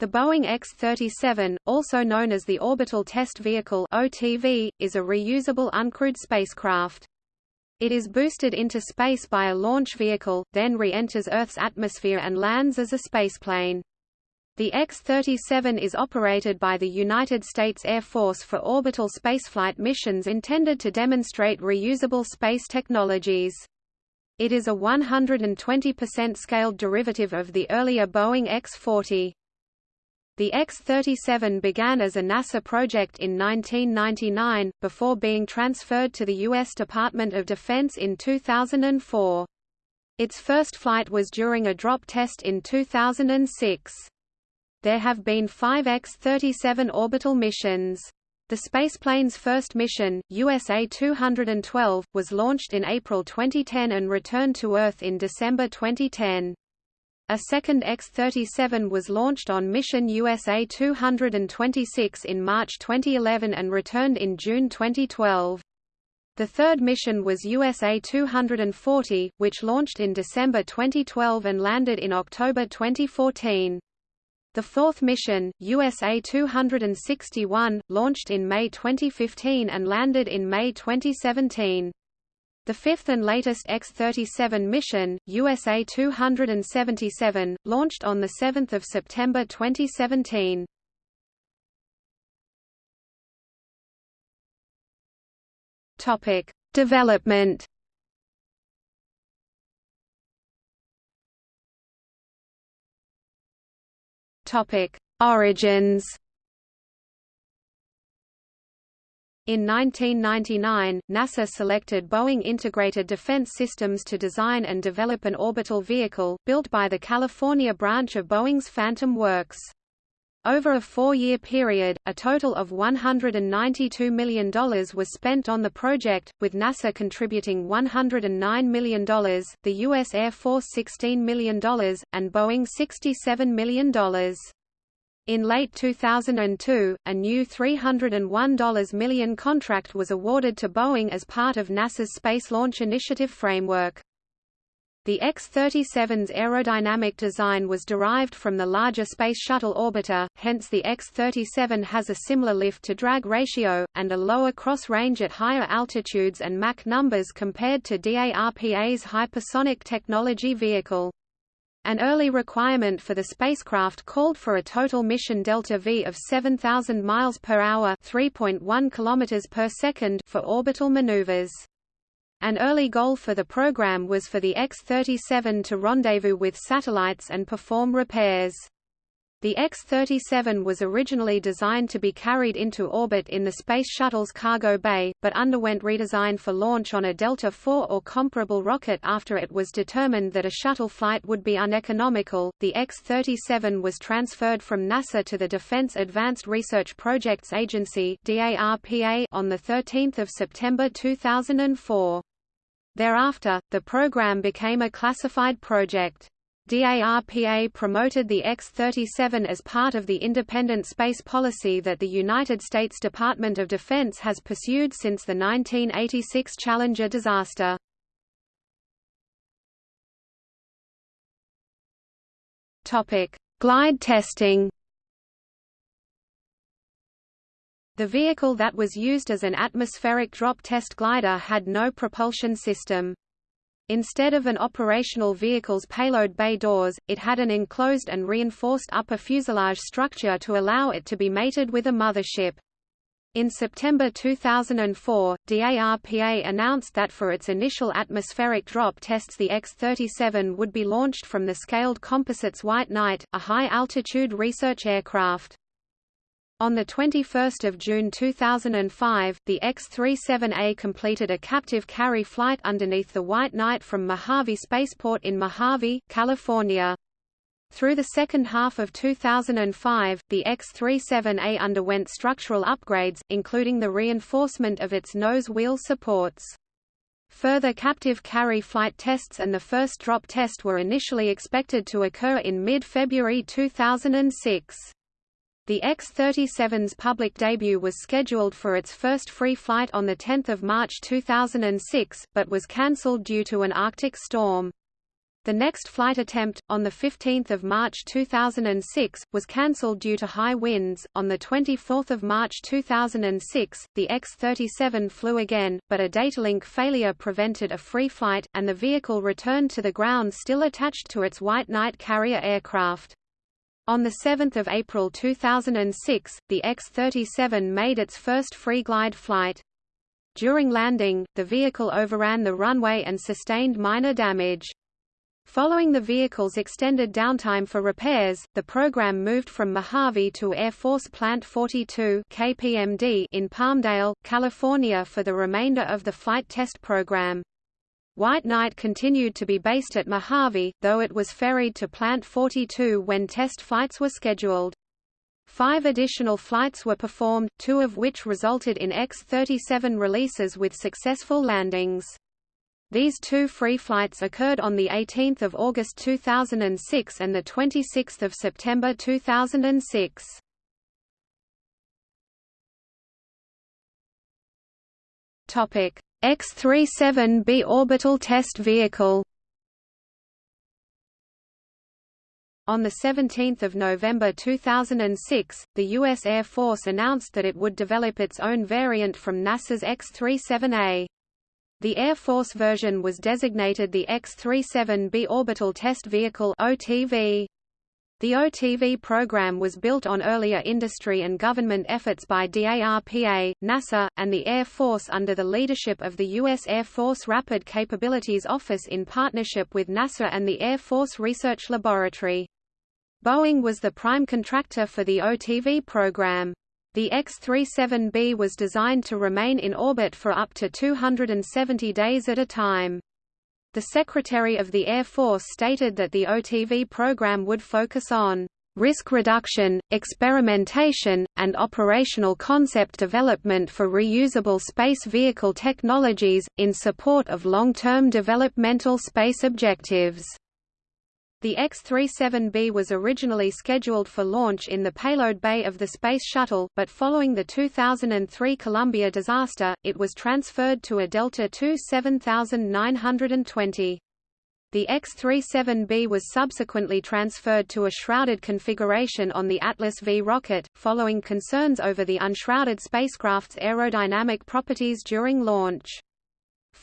The Boeing X-37, also known as the Orbital Test Vehicle (OTV), is a reusable uncrewed spacecraft. It is boosted into space by a launch vehicle, then re-enters Earth's atmosphere and lands as a spaceplane. The X-37 is operated by the United States Air Force for orbital spaceflight missions intended to demonstrate reusable space technologies. It is a 120% scaled derivative of the earlier Boeing X-40. The X-37 began as a NASA project in 1999, before being transferred to the U.S. Department of Defense in 2004. Its first flight was during a drop test in 2006. There have been five X-37 orbital missions. The spaceplane's first mission, USA-212, was launched in April 2010 and returned to Earth in December 2010. A second X-37 was launched on mission USA 226 in March 2011 and returned in June 2012. The third mission was USA 240, which launched in December 2012 and landed in October 2014. The fourth mission, USA 261, launched in May 2015 and landed in May 2017. The fifth and latest X-37 mission, USA 277, launched on 7 September 2017. Topic: Development. Topic: Origins. In 1999, NASA selected Boeing Integrated Defense Systems to design and develop an orbital vehicle, built by the California branch of Boeing's Phantom Works. Over a four-year period, a total of $192 million was spent on the project, with NASA contributing $109 million, the U.S. Air Force $16 million, and Boeing $67 million. In late 2002, a new $301 million contract was awarded to Boeing as part of NASA's Space Launch Initiative framework. The X-37's aerodynamic design was derived from the larger Space Shuttle orbiter, hence the X-37 has a similar lift-to-drag ratio, and a lower cross range at higher altitudes and Mach numbers compared to DARPA's hypersonic technology vehicle. An early requirement for the spacecraft called for a total mission delta V of 7000 miles per hour, 3.1 kilometers per second for orbital maneuvers. An early goal for the program was for the X-37 to rendezvous with satellites and perform repairs. The X-37 was originally designed to be carried into orbit in the Space Shuttle's cargo bay, but underwent redesign for launch on a Delta IV or comparable rocket after it was determined that a shuttle flight would be uneconomical. The X-37 was transferred from NASA to the Defense Advanced Research Projects Agency (DARPA) on the 13th of September 2004. Thereafter, the program became a classified project. DARPA promoted the X-37 as part of the independent space policy that the United States Department of Defense has pursued since the 1986 Challenger disaster. Topic: Glide testing The vehicle that was used as an atmospheric drop test glider had no propulsion system. Instead of an operational vehicle's payload bay doors, it had an enclosed and reinforced upper fuselage structure to allow it to be mated with a mothership. In September 2004, DARPA announced that for its initial atmospheric drop tests the X-37 would be launched from the scaled Composites White Knight, a high-altitude research aircraft. On 21 June 2005, the X-37A completed a captive carry flight underneath the White Knight from Mojave Spaceport in Mojave, California. Through the second half of 2005, the X-37A underwent structural upgrades, including the reinforcement of its nose wheel supports. Further captive carry flight tests and the first drop test were initially expected to occur in mid-February 2006. The X-37's public debut was scheduled for its first free flight on 10 March 2006, but was cancelled due to an Arctic storm. The next flight attempt, on 15 March 2006, was cancelled due to high winds. On 24 March 2006, the X-37 flew again, but a datalink failure prevented a free flight, and the vehicle returned to the ground still attached to its White Knight carrier aircraft. On 7 April 2006, the X-37 made its first free glide flight. During landing, the vehicle overran the runway and sustained minor damage. Following the vehicle's extended downtime for repairs, the program moved from Mojave to Air Force Plant 42 KPMD in Palmdale, California for the remainder of the flight test program. White Knight continued to be based at Mojave, though it was ferried to Plant 42 when test flights were scheduled. Five additional flights were performed, two of which resulted in X-37 releases with successful landings. These two free flights occurred on 18 August 2006 and 26 September 2006. X-37B orbital test vehicle On 17 November 2006, the U.S. Air Force announced that it would develop its own variant from NASA's X-37A. The Air Force version was designated the X-37B Orbital Test Vehicle OTV. The OTV program was built on earlier industry and government efforts by DARPA, NASA, and the Air Force under the leadership of the U.S. Air Force Rapid Capabilities Office in partnership with NASA and the Air Force Research Laboratory. Boeing was the prime contractor for the OTV program. The X-37B was designed to remain in orbit for up to 270 days at a time. The Secretary of the Air Force stated that the OTV program would focus on risk reduction, experimentation, and operational concept development for reusable space vehicle technologies, in support of long-term developmental space objectives. The X-37B was originally scheduled for launch in the payload bay of the Space Shuttle, but following the 2003 Columbia disaster, it was transferred to a Delta II 7920. The X-37B was subsequently transferred to a shrouded configuration on the Atlas V rocket, following concerns over the unshrouded spacecraft's aerodynamic properties during launch.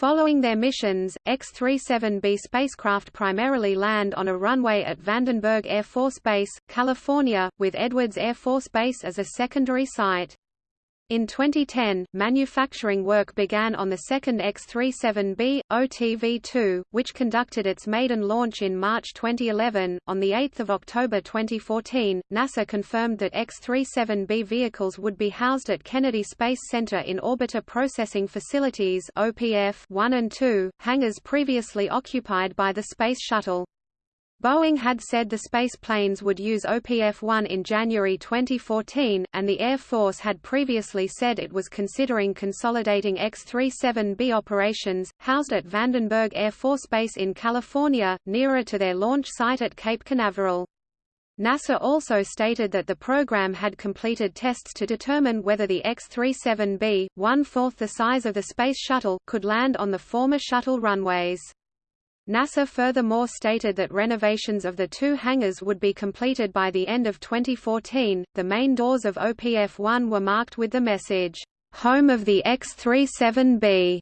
Following their missions, X-37B spacecraft primarily land on a runway at Vandenberg Air Force Base, California, with Edwards Air Force Base as a secondary site. In 2010, manufacturing work began on the second X-37B, OTV-2, which conducted its maiden launch in March 2011. On 8 October 2014, NASA confirmed that X-37B vehicles would be housed at Kennedy Space Center in Orbiter Processing Facilities OPF 1 and 2, hangars previously occupied by the Space Shuttle. Boeing had said the space planes would use OPF-1 in January 2014, and the Air Force had previously said it was considering consolidating X-37B operations, housed at Vandenberg Air Force Base in California, nearer to their launch site at Cape Canaveral. NASA also stated that the program had completed tests to determine whether the X-37B, one-fourth the size of the Space Shuttle, could land on the former shuttle runways. NASA furthermore stated that renovations of the two hangars would be completed by the end of 2014. The main doors of OPF-1 were marked with the message, "Home of the X-37B."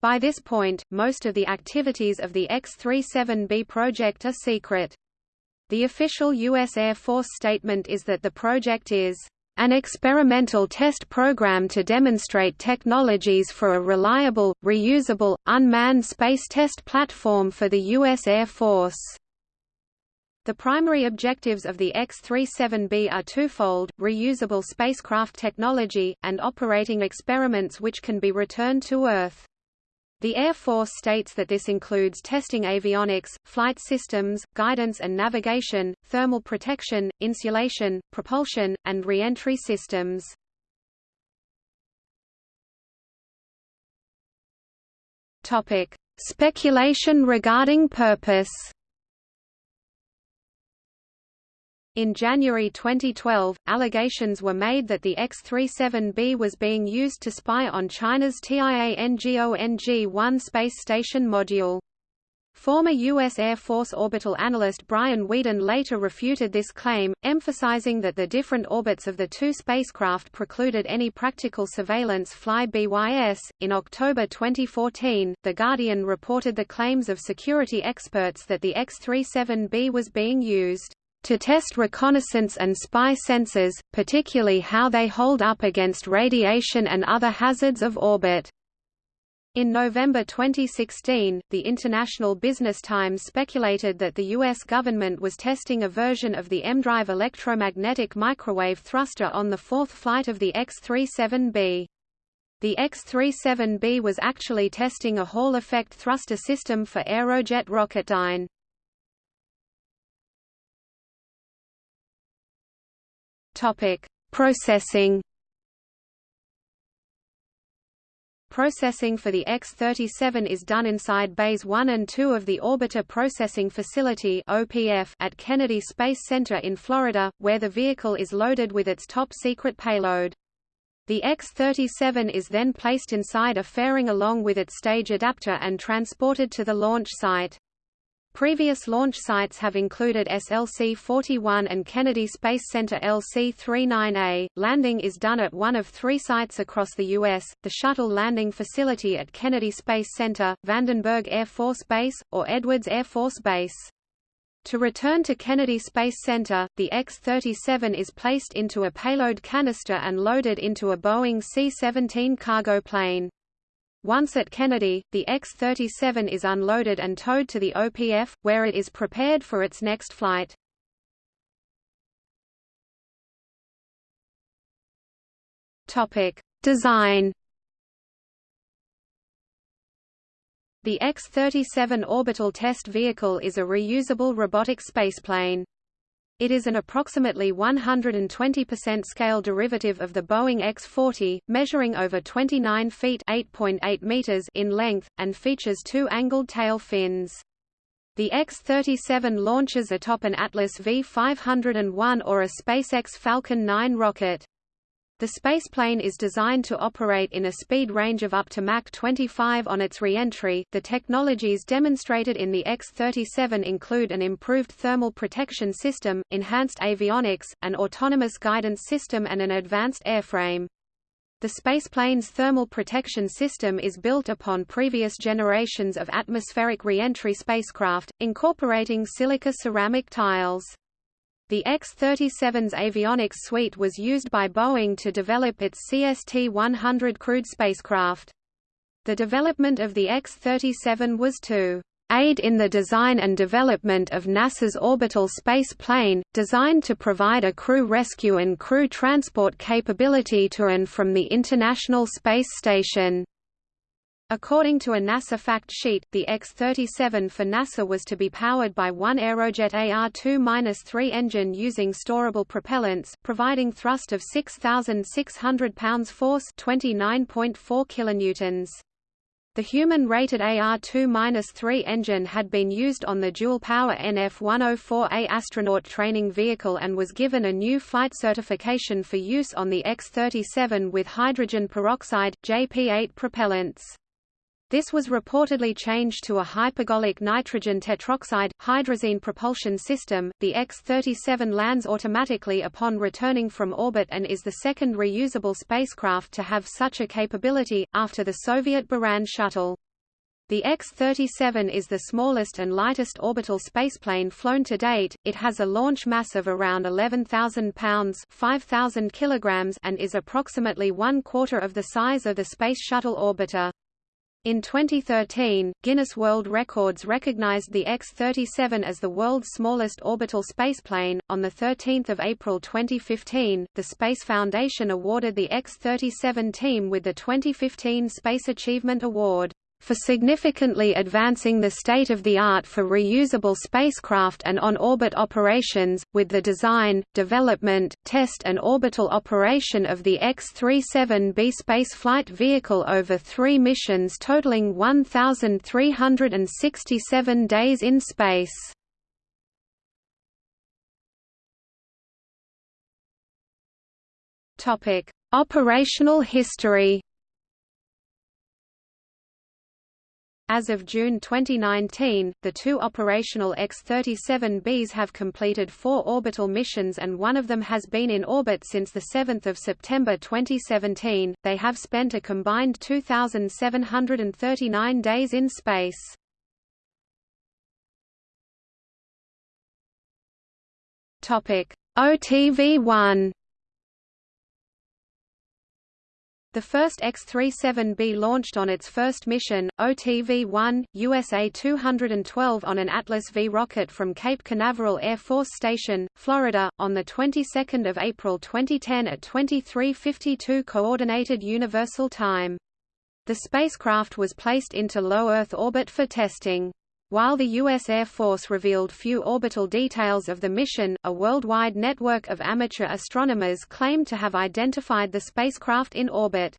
By this point, most of the activities of the X-37B project are secret. The official U.S. Air Force statement is that the project is an experimental test program to demonstrate technologies for a reliable, reusable, unmanned space test platform for the U.S. Air Force. The primary objectives of the X-37B are twofold, reusable spacecraft technology, and operating experiments which can be returned to Earth. The Air Force states that this includes testing avionics, flight systems, guidance and navigation, thermal protection, insulation, propulsion, and re-entry systems. Speculation regarding purpose In January 2012, allegations were made that the X-37B was being used to spy on China's Tiangong-1 space station module. Former U.S. Air Force orbital analyst Brian Weeden later refuted this claim, emphasizing that the different orbits of the two spacecraft precluded any practical surveillance fly-bys. In October 2014, The Guardian reported the claims of security experts that the X-37B was being used to test reconnaissance and spy sensors, particularly how they hold up against radiation and other hazards of orbit. In November 2016, the International Business Times speculated that the U.S. government was testing a version of the EmDrive electromagnetic microwave thruster on the fourth flight of the X-37B. The X-37B was actually testing a Hall-effect thruster system for Aerojet Rocketdyne. Processing Processing for the X-37 is done inside Bays 1 and 2 of the Orbiter Processing Facility at Kennedy Space Center in Florida, where the vehicle is loaded with its top-secret payload. The X-37 is then placed inside a fairing along with its stage adapter and transported to the launch site. Previous launch sites have included SLC-41 and Kennedy Space Center LC-39A. Landing is done at one of three sites across the U.S., the Shuttle Landing Facility at Kennedy Space Center, Vandenberg Air Force Base, or Edwards Air Force Base. To return to Kennedy Space Center, the X-37 is placed into a payload canister and loaded into a Boeing C-17 cargo plane. Once at Kennedy, the X-37 is unloaded and towed to the OPF, where it is prepared for its next flight. Design The X-37 orbital test vehicle is a reusable robotic spaceplane. It is an approximately 120% scale derivative of the Boeing X-40, measuring over 29 feet (8.8 meters) in length, and features two angled tail fins. The X-37 launches atop an Atlas V501 or a SpaceX Falcon 9 rocket. The spaceplane is designed to operate in a speed range of up to Mach 25 on its re-entry. The technologies demonstrated in the X-37 include an improved thermal protection system, enhanced avionics, an autonomous guidance system and an advanced airframe. The spaceplane's thermal protection system is built upon previous generations of atmospheric re-entry spacecraft, incorporating silica ceramic tiles. The X-37's avionics suite was used by Boeing to develop its CST-100 crewed spacecraft. The development of the X-37 was to aid in the design and development of NASA's orbital space plane, designed to provide a crew rescue and crew transport capability to and from the International Space Station. According to a NASA fact sheet, the X-37 for NASA was to be powered by one Aerojet AR-2-3 engine using storable propellants, providing thrust of 6,600 pounds force 29.4 kilonewtons. The human-rated AR-2-3 engine had been used on the dual-power NF-104A astronaut training vehicle and was given a new flight certification for use on the X-37 with hydrogen peroxide, JP-8 propellants. This was reportedly changed to a hypergolic nitrogen tetroxide, hydrazine propulsion system. The X-37 lands automatically upon returning from orbit and is the second reusable spacecraft to have such a capability, after the Soviet Buran shuttle. The X-37 is the smallest and lightest orbital spaceplane flown to date. It has a launch mass of around 11,000 pounds (5,000 kilograms) and is approximately one quarter of the size of the Space Shuttle orbiter. In 2013, Guinness World Records recognized the X-37 as the world's smallest orbital spaceplane. On the 13th of April 2015, the Space Foundation awarded the X-37 team with the 2015 Space Achievement Award for significantly advancing the state-of-the-art for reusable spacecraft and on-orbit operations, with the design, development, test and orbital operation of the X-37B spaceflight vehicle over three missions totaling 1,367 days in space. Operational history As of June 2019, the two operational X-37Bs have completed four orbital missions and one of them has been in orbit since 7 September 2017. They have spent a combined 2,739 days in space. OTV-1 The first X-37B launched on its first mission, OTV-1, USA 212 on an Atlas V rocket from Cape Canaveral Air Force Station, Florida, on the 22nd of April 2010 at 23:52 Coordinated Universal Time. The spacecraft was placed into low Earth orbit for testing. While the U.S. Air Force revealed few orbital details of the mission, a worldwide network of amateur astronomers claimed to have identified the spacecraft in orbit.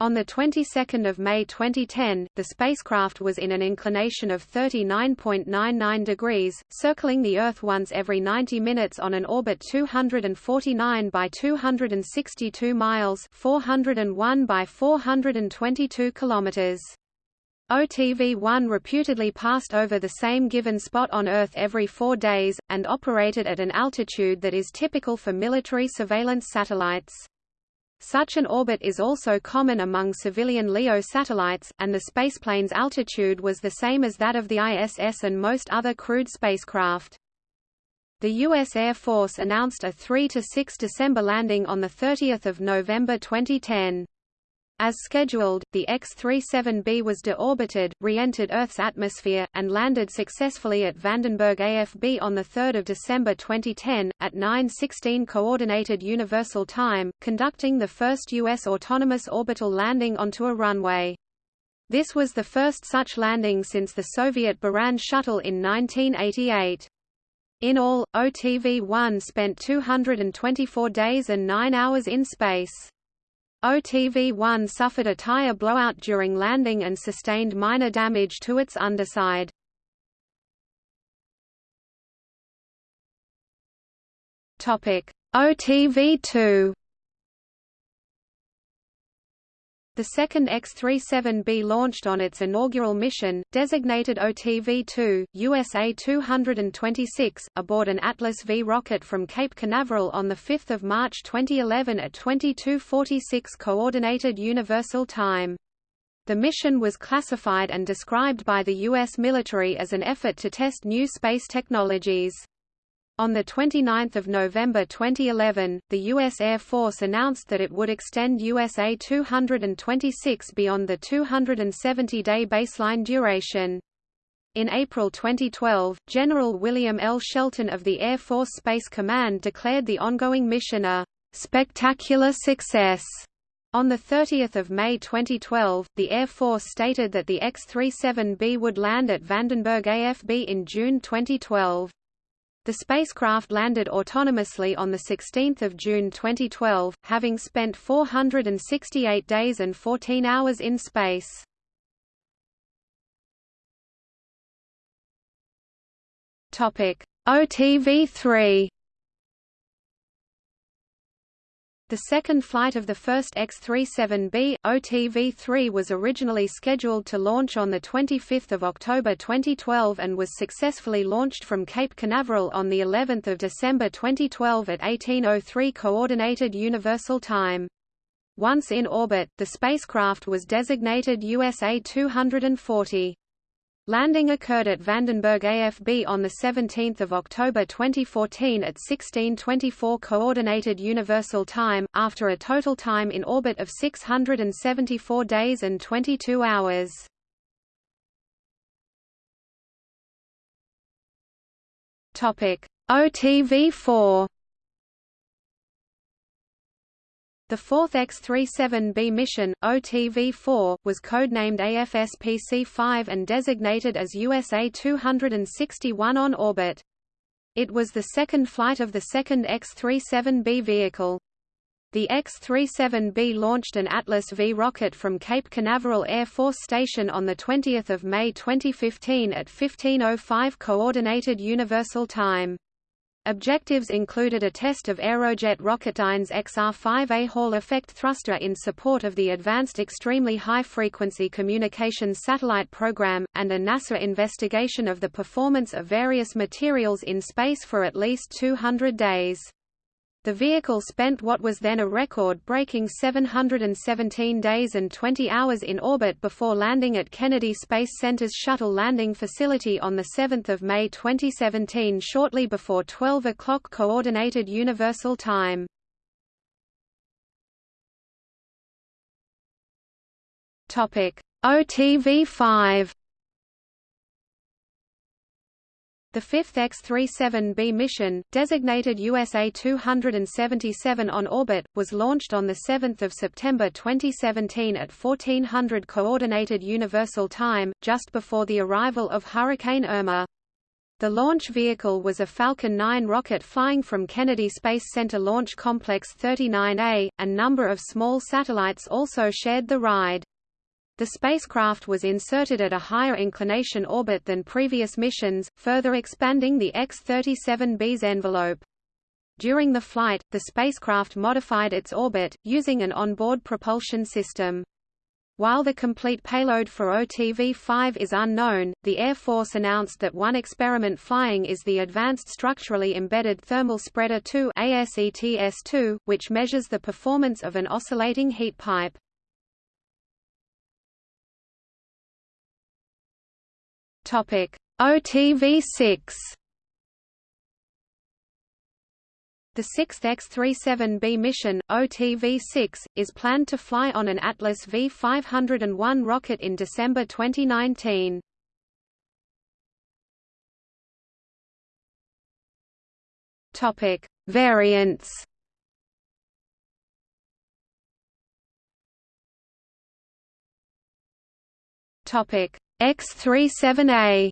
On the 22nd of May 2010, the spacecraft was in an inclination of 39.99 degrees, circling the Earth once every 90 minutes on an orbit 249 by 262 miles, 401 by 422 kilometers. OTV-1 reputedly passed over the same given spot on Earth every four days, and operated at an altitude that is typical for military surveillance satellites. Such an orbit is also common among civilian LEO satellites, and the spaceplane's altitude was the same as that of the ISS and most other crewed spacecraft. The U.S. Air Force announced a 3–6 December landing on 30 November 2010. As scheduled, the X-37B was deorbited, re-entered Earth's atmosphere, and landed successfully at Vandenberg AFB on 3 December 2010, at 9.16 Coordinated Universal Time, conducting the first U.S. autonomous orbital landing onto a runway. This was the first such landing since the Soviet Buran shuttle in 1988. In all, OTV-1 spent 224 days and 9 hours in space. OTV-1 suffered a tire blowout during landing and sustained minor damage to its underside. OTV-2 The second X-37B launched on its inaugural mission, designated OTV-2, USA 226, aboard an Atlas V rocket from Cape Canaveral on 5 March 2011 at 22:46 Coordinated Universal Time. The mission was classified and described by the U.S. military as an effort to test new space technologies. On 29 November 2011, the U.S. Air Force announced that it would extend USA 226 beyond the 270-day baseline duration. In April 2012, General William L. Shelton of the Air Force Space Command declared the ongoing mission a spectacular success. On 30 May 2012, the Air Force stated that the X-37B would land at Vandenberg AFB in June 2012. The spacecraft landed autonomously on 16 June 2012, having spent 468 days and 14 hours in space. OTV-3 The second flight of the first X-37B, OTV-3 was originally scheduled to launch on 25 October 2012 and was successfully launched from Cape Canaveral on of December 2012 at 1803 Coordinated Universal Time. Once in orbit, the spacecraft was designated USA 240. Landing occurred at Vandenberg AFB on 17 October 2014 at 16:24 Coordinated Universal Time, after a total time in orbit of 674 days and 22 hours. OTV-4 The fourth X-37B mission, OTV-4, was codenamed AFSPC-5 and designated as USA 261 on orbit. It was the second flight of the second X-37B vehicle. The X-37B launched an Atlas V rocket from Cape Canaveral Air Force Station on 20 May 2015 at 15.05 Coordinated Universal Time. Objectives included a test of Aerojet Rocketdyne's XR-5A Hall effect thruster in support of the Advanced Extremely High-Frequency Communications Satellite Program, and a NASA investigation of the performance of various materials in space for at least 200 days. The vehicle spent what was then a record-breaking 717 days and 20 hours in orbit before landing at Kennedy Space Center's Shuttle Landing Facility on 7 May 2017 shortly before 12 o'clock Coordinated Universal Time. OTV-5 The fifth X-37B mission, designated USA 277 on orbit, was launched on 7 September 2017 at 1400 Coordinated Universal Time, just before the arrival of Hurricane Irma. The launch vehicle was a Falcon 9 rocket flying from Kennedy Space Center Launch Complex 39A, and number of small satellites also shared the ride. The spacecraft was inserted at a higher inclination orbit than previous missions, further expanding the X-37B's envelope. During the flight, the spacecraft modified its orbit, using an onboard propulsion system. While the complete payload for OTV-5 is unknown, the Air Force announced that one experiment flying is the Advanced Structurally Embedded Thermal Spreader 2 ASETS-2, which measures the performance of an oscillating heat pipe. Topic: OTV6. The sixth X-37B mission, OTV-6, is planned to fly on an Atlas V501 rocket in December 2019. Topic: Variants. Topic: X-37A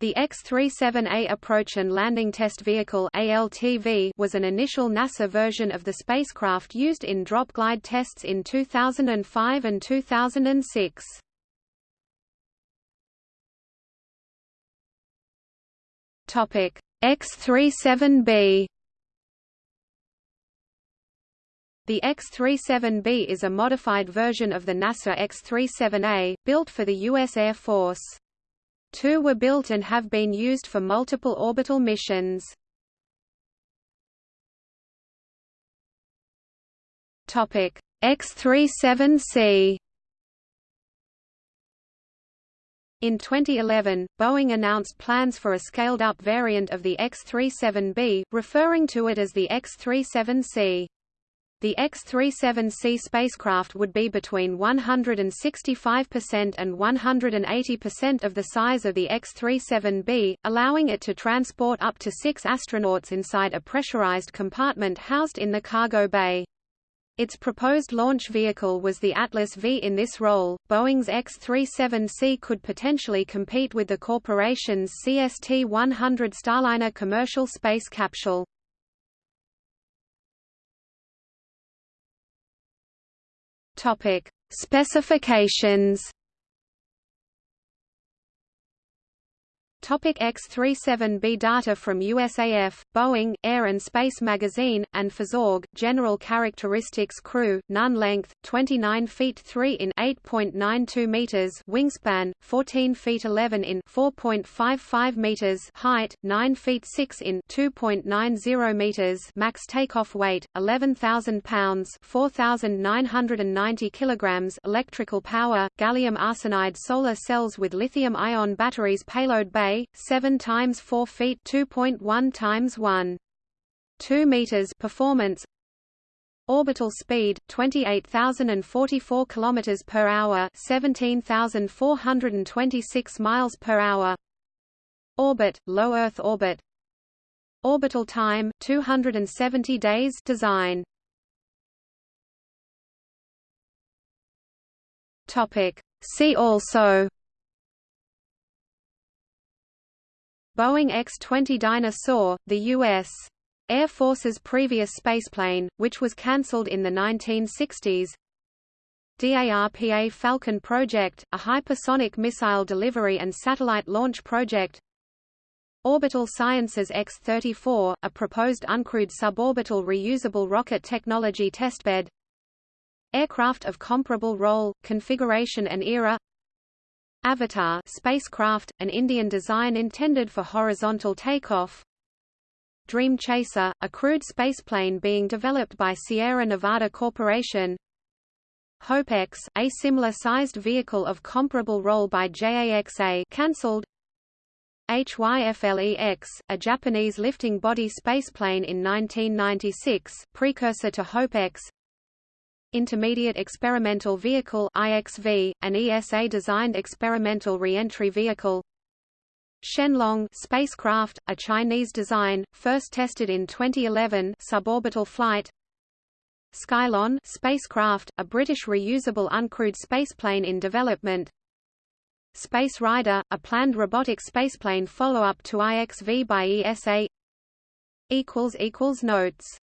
The X-37A Approach and Landing Test Vehicle ALTV was an initial NASA version of the spacecraft used in drop glide tests in 2005 and 2006. Topic: X-37B The X-37B is a modified version of the NASA X-37A, built for the U.S. Air Force. Two were built and have been used for multiple orbital missions. X-37C In 2011, Boeing announced plans for a scaled-up variant of the X-37B, referring to it as the X-37C. The X-37C spacecraft would be between 165% and 180% of the size of the X-37B, allowing it to transport up to six astronauts inside a pressurized compartment housed in the cargo bay. Its proposed launch vehicle was the Atlas V. In this role, Boeing's X-37C could potentially compete with the corporation's CST-100 Starliner commercial space capsule. Topic: Specifications Topic X-37B data from USAF, Boeing, Air and Space Magazine, and Phys.org, General Characteristics Crew, none length, 29 feet 3 in 8.92 meters wingspan, 14 feet 11 in 4.55 meters height, 9 feet 6 in 2.90 meters max takeoff weight, 11,000 pounds 4,990 kilograms electrical power, gallium arsenide solar cells with lithium-ion batteries payload bay 7 times 4 feet 2.1 times 1. 2 meters performance Orbital speed 28,044 kilometers per hour, 17,426 miles per hour. Orbit low Earth orbit. Orbital time 270 days design. Topic See also Boeing X-20 Dyna-Soar, the U.S. Air Force's previous spaceplane, which was cancelled in the 1960s DARPA Falcon project, a hypersonic missile delivery and satellite launch project. Orbital Sciences X-34, a proposed uncrewed suborbital reusable rocket technology testbed. Aircraft of comparable role, configuration and era Avatar spacecraft, an Indian design intended for horizontal takeoff. Dream Chaser, a crewed spaceplane being developed by Sierra Nevada Corporation. HopeX, a similar-sized vehicle of comparable role by JAXA cancelled. HYFLEX, a Japanese lifting body spaceplane in 1996, precursor to HopeX Intermediate Experimental Vehicle IXV, an ESA-designed experimental re-entry vehicle. Shenlong spacecraft, a Chinese design, first tested in 2011 suborbital flight. Skylon spacecraft, a British reusable uncrewed spaceplane in development. Space Rider, a planned robotic spaceplane follow-up to IXV by ESA Notes